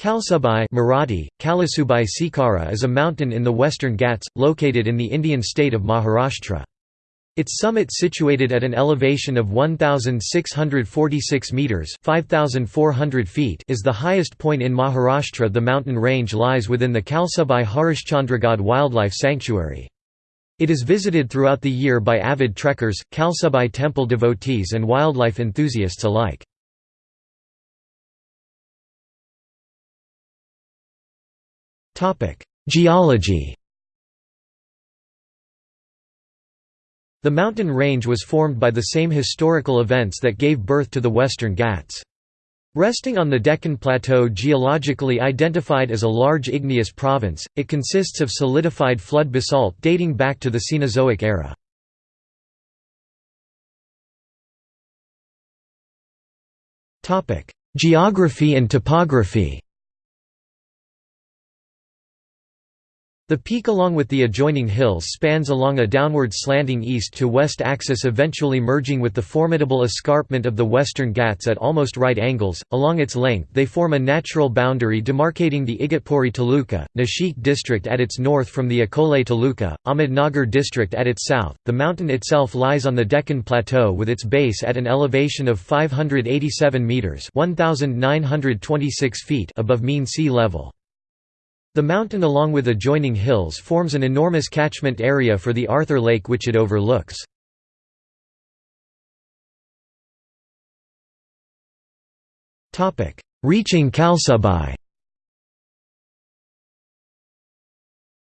Kalsubai Marathi, Kalasubai Sikara is a mountain in the western Ghats, located in the Indian state of Maharashtra. Its summit situated at an elevation of 1,646 metres 5,400 feet is the highest point in Maharashtra The mountain range lies within the Kalsubai Harishchandragad Wildlife Sanctuary. It is visited throughout the year by avid trekkers, Kalsubai temple devotees and wildlife enthusiasts alike. Geology The mountain range was formed by the same historical events that gave birth to the Western Ghats. Resting on the Deccan Plateau geologically identified as a large igneous province, it consists of solidified flood basalt dating back to the Cenozoic era. Geography and topography The peak along with the adjoining hills spans along a downward slanting east to west axis eventually merging with the formidable escarpment of the Western Ghats at almost right angles. Along its length they form a natural boundary demarcating the Igatpuri Taluka, Nashik district at its north from the Akole Taluka, Ahmednagar district at its south. The mountain itself lies on the Deccan Plateau with its base at an elevation of 587 metres 1,926 feet above mean sea level. The mountain along with adjoining hills forms an enormous catchment area for the Arthur Lake which it overlooks. Reaching Kalsubai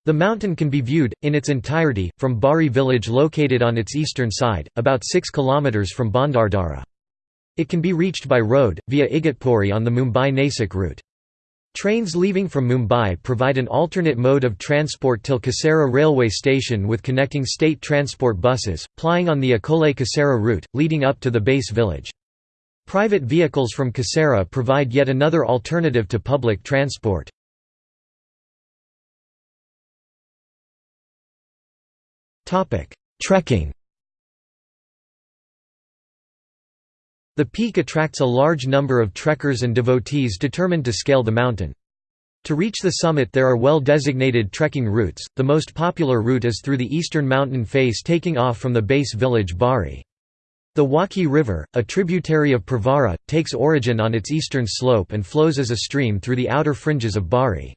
The mountain can be viewed, in its entirety, from Bari village located on its eastern side, about 6 km from Bhandardara. It can be reached by road, via Igatpuri on the Mumbai-Nasik route. Trains leaving from Mumbai provide an alternate mode of transport till Kasara railway station with connecting state transport buses, plying on the Akole-Kasara route, leading up to the base village. Private vehicles from Kasara provide yet another alternative to public transport. Trekking The peak attracts a large number of trekkers and devotees determined to scale the mountain. To reach the summit there are well-designated trekking routes, the most popular route is through the eastern mountain face taking off from the base village Bari. The Waki River, a tributary of Pravara, takes origin on its eastern slope and flows as a stream through the outer fringes of Bari.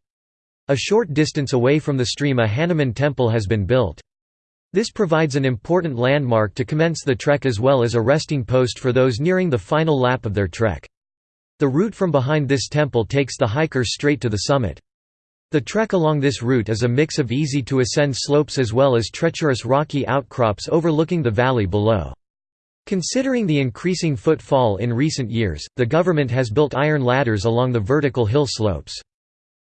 A short distance away from the stream a Hanuman temple has been built. This provides an important landmark to commence the trek as well as a resting post for those nearing the final lap of their trek. The route from behind this temple takes the hiker straight to the summit. The trek along this route is a mix of easy-to-ascend slopes as well as treacherous rocky outcrops overlooking the valley below. Considering the increasing footfall in recent years, the government has built iron ladders along the vertical hill slopes.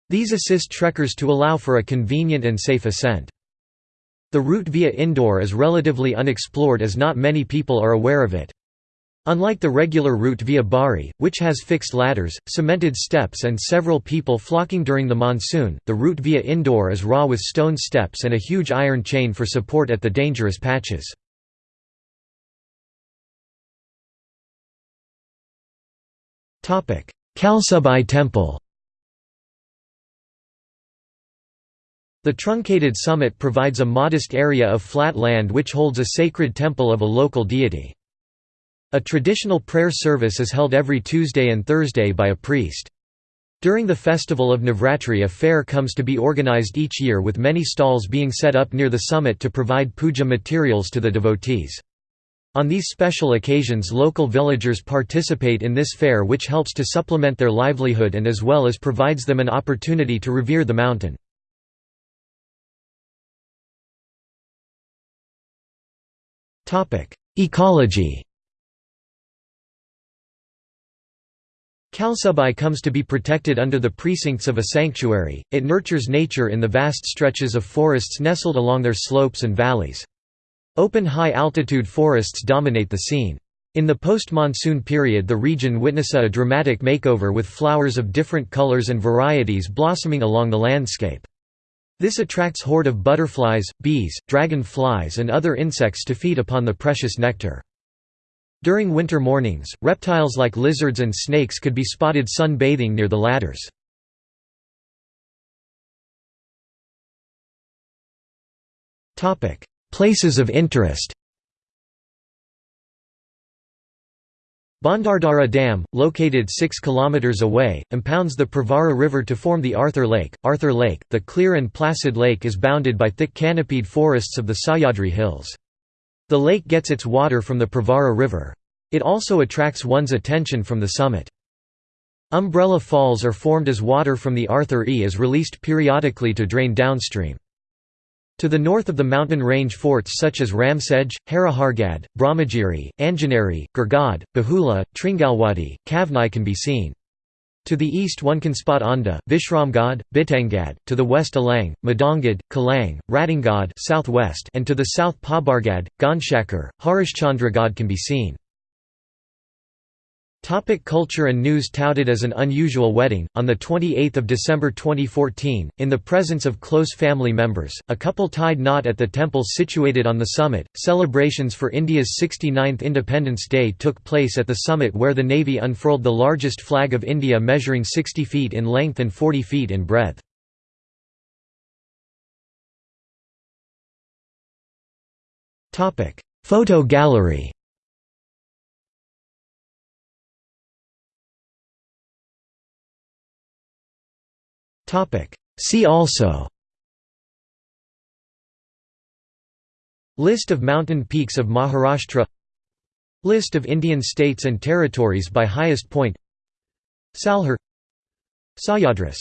These assist trekkers to allow for a convenient and safe ascent. The route via Indore is relatively unexplored as not many people are aware of it. Unlike the regular route via Bari, which has fixed ladders, cemented steps and several people flocking during the monsoon, the route via Indore is raw with stone steps and a huge iron chain for support at the dangerous patches. Kalsubai Temple The truncated summit provides a modest area of flat land which holds a sacred temple of a local deity. A traditional prayer service is held every Tuesday and Thursday by a priest. During the festival of Navratri a fair comes to be organized each year with many stalls being set up near the summit to provide puja materials to the devotees. On these special occasions local villagers participate in this fair which helps to supplement their livelihood and as well as provides them an opportunity to revere the mountain. Ecology Kalsubai comes to be protected under the precincts of a sanctuary, it nurtures nature in the vast stretches of forests nestled along their slopes and valleys. Open high-altitude forests dominate the scene. In the post-monsoon period the region witnesses a dramatic makeover with flowers of different colors and varieties blossoming along the landscape. This attracts horde of butterflies, bees, dragon flies and other insects to feed upon the precious nectar. During winter mornings, reptiles like lizards and snakes could be spotted sunbathing near the ladders. Places of interest Bhandardara Dam, located 6 km away, impounds the Pravara River to form the Arthur Lake. Arthur Lake, the clear and placid lake is bounded by thick canopied forests of the Sahyadri Hills. The lake gets its water from the Pravara River. It also attracts one's attention from the summit. Umbrella falls are formed as water from the Arthur E is released periodically to drain downstream. To the north of the mountain range forts such as Ramsej, Harihargad, Brahmagiri, Anjaneri, Gurgad, Bahula, Tringalwadi, Kavnai can be seen. To the east one can spot Onda, Vishramgad, Bitangad, to the west Alang, Madangad, Kulang, Ratangad southwest and to the south Pabargad, Ganshakar, Harishchandragad can be seen. Topic culture and news Touted as an unusual wedding, on 28 December 2014, in the presence of close family members, a couple tied knot at the temple situated on the summit. Celebrations for India's 69th Independence Day took place at the summit where the Navy unfurled the largest flag of India measuring 60 feet in length and 40 feet in breadth. Photo gallery See also. List of mountain peaks of Maharashtra. List of Indian states and territories by highest point. Salher. Sahyadris